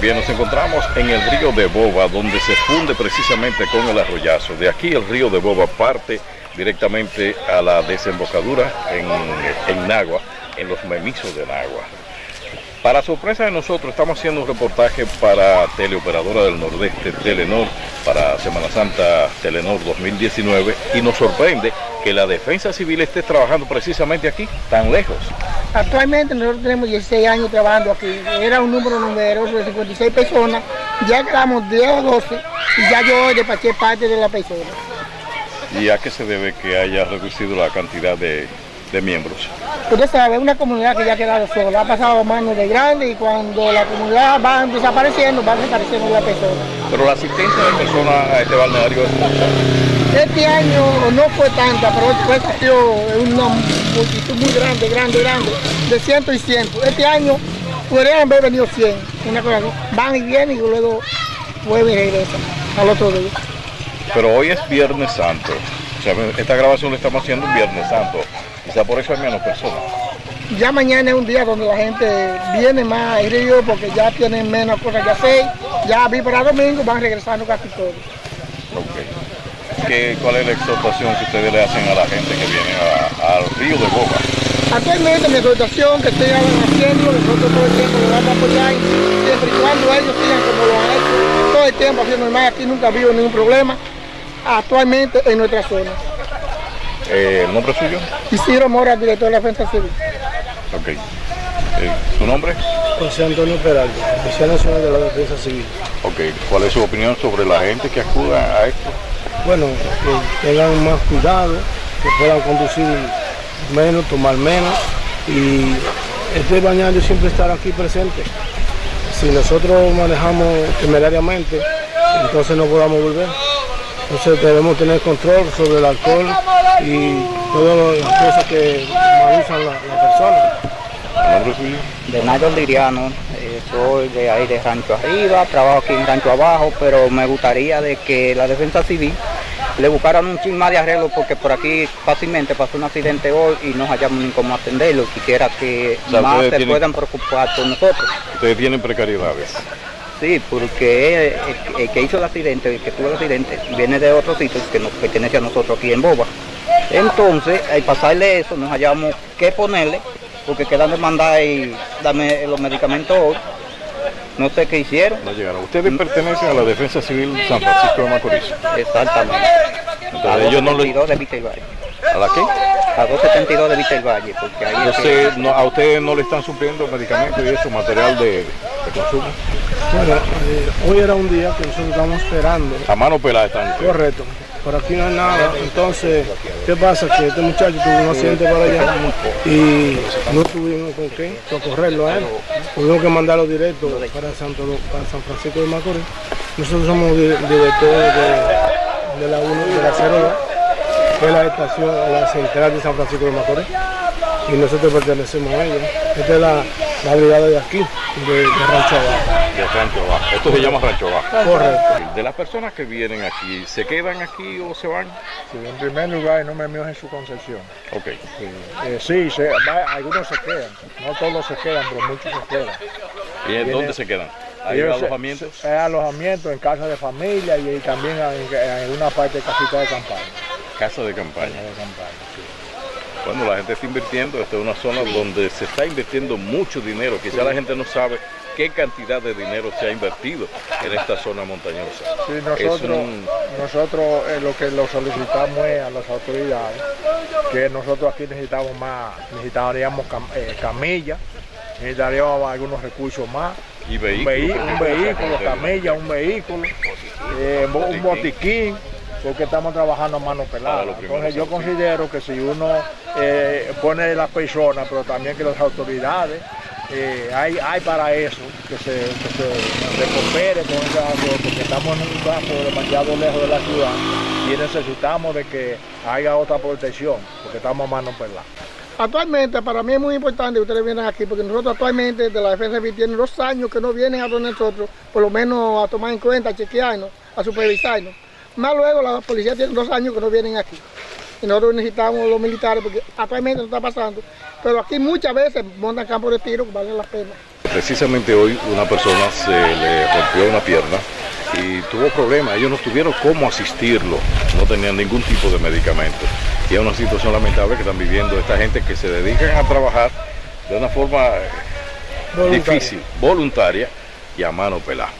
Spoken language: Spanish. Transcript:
Bien, nos encontramos en el río de Boba, donde se funde precisamente con el arroyazo. De aquí el río de Boba parte directamente a la desembocadura en, en Nagua, en los memisos de Nagua. Para sorpresa de nosotros, estamos haciendo un reportaje para Teleoperadora del Nordeste, Telenor, para Semana Santa Telenor 2019, y nos sorprende que la Defensa Civil esté trabajando precisamente aquí, tan lejos. Actualmente nosotros tenemos 16 años trabajando aquí, era un número numeroso de 56 personas, ya quedamos 10 o 12 y ya yo despaché parte de la persona. ¿Y a qué se debe que haya reducido la cantidad de, de miembros? Usted sabe, es una comunidad que ya ha quedado sola, ha pasado a manos de grandes y cuando la comunidad va desapareciendo, va desapareciendo la persona. Pero la asistencia de personas a este balneario es mucha. Este año no fue tanta, pero después salió una multitud muy grande, grande, grande, de ciento y ciento. Este año podrían haber venido 100, una cosa. Van y vienen y luego vuelven y regresan al otro día. Pero hoy es Viernes Santo. O sea, esta grabación la estamos haciendo un Viernes Santo. Quizá por eso hay menos personas. Ya mañana es un día donde la gente viene más al río porque ya tienen menos cosas que hacer. Ya vi para domingo van regresando casi todos. ¿Qué, ¿Cuál es la exhortación que ustedes le hacen a la gente que viene al río de Boca? Actualmente mi exhortación que estoy haciendo, nosotros todo el tiempo lo vamos a apoyar, siempre y cuando ellos sigan como lo han hecho, todo el tiempo haciendo normal, aquí nunca ha habido ningún problema, actualmente en nuestra zona. Eh, ¿El nombre suyo? Isidro Mora, director de la Defensa Civil. Ok. Eh, ¿Su nombre? José Antonio Peralta, oficial nacional de la Defensa Civil. Ok. ¿Cuál es su opinión sobre la gente que acuda a esto? Bueno, que tengan más cuidado, que puedan conducir menos, tomar menos y este bañario siempre estar aquí presente. Si nosotros manejamos temerariamente, entonces no podamos volver. Entonces debemos tener control sobre el alcohol y todas las cosas que mal usan las la personas. ¿El nombre suyo? de Nairo Liriano, eh, soy de ahí de Rancho Arriba, trabajo aquí en Rancho Abajo, pero me gustaría de que la defensa civil le buscaran un chin más de arreglo porque por aquí fácilmente pasó un accidente hoy y no hallamos ni cómo atenderlo. Quisiera que O sea, más se tienen- puedan preocupar por nosotros. Ustedes tienen precariedades. Sí, porque el, el que hizo el accidente, el que tuvo el accidente, viene de otro sitio que nos pertenece a nosotros aquí en Boba. Entonces, al pasarle eso, nos hallamos que ponerle, porque quedan de mandar y darme los medicamentos hoy. No sé qué hicieron. No llegaron. Ustedes pertenecen a la Defensa Civil San Francisco de Macorís. Exactamente. A Entonces ellos no le... 272 de Vista del Valle. ¿A la qué? A 272 de Vista del Valle, porque ahí es que- Entonces, no- a ustedes no le están supliendo medicamentos y eso, material de, de consumo. Bueno, eh, hoy era un día que nosotros estamos esperando A mano pelada están ustedes. Correcto. Por aquí no hay nada. Entonces, ¿qué pasa? Que este muchacho tuvo un accidente para allá y no tuvimos con qué socorrerlo a él. Tuvimos que mandarlo directo para, Santo, para San Francisco de Macorís. Nosotros somos di- directores de, la 1 de la 02, que es la estación, la central de San Francisco de Macorís. Y nosotros pertenecemos a ella. Esta es la, la brigada de aquí, de, de. Rancho Abajo. Esto se llama Rancho Abajo. Correcto. De las personas que vienen aquí, ¿se quedan aquí o se van? Sí, en primer lugar, el nombre mío es Jesús Concepción. Ok. Eh, sí, se- va- algunos se quedan, no todos se quedan, pero muchos se quedan. ¿Y en dónde se quedan? ¿Hay se- alojamientos? se- Hay alojamientos en casa de familia y, también en, en una parte de casita de campaña. Casa de campaña. Casa de campaña, sí. Cuando la gente está invirtiendo, esta es una zona donde se está invirtiendo mucho dinero. Quizá la gente no sabe qué cantidad de dinero se ha invertido en esta zona montañosa. Sí, nosotros, un- nosotros eh, lo que lo solicitamos es a las autoridades que nosotros aquí necesitamos más, necesitaríamos cam- eh, camillas, necesitaríamos algunos recursos más. y un, porque un vehículo, camilla, un vehículo, eh, bo- un botiquín, porque estamos trabajando a mano pelada. Entonces yo considero que si uno eh, pone las personas, pero también que las autoridades, eh, hay, hay para eso, que se, que se, coopere con esa porque estamos en un campo demasiado lejos de la ciudad y necesitamos de que haya otra protección, porque estamos a mano pelada. Actualmente para mí es muy importante que ustedes vienen aquí porque nosotros actualmente de la Defensa Civil tienen dos años que no vienen a donde nosotros, por lo menos a tomar en cuenta, a chequearnos, a supervisarnos. Más luego la policía tiene dos años que no vienen aquí. Y nosotros necesitamos los militares porque actualmente no está pasando. Pero aquí muchas veces montan campos de tiro que valen la pena. precisamente hoy una persona se le rompió una pierna y tuvo problemas. Ellos no tuvieron cómo asistirlo, no tenían ningún tipo de medicamento. Y es una situación lamentable que están viviendo esta gente que se dedican a trabajar de una forma Voluntaria. difícil, voluntaria y a mano pelada.